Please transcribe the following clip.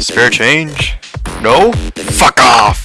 Spare change? No? Fuck off!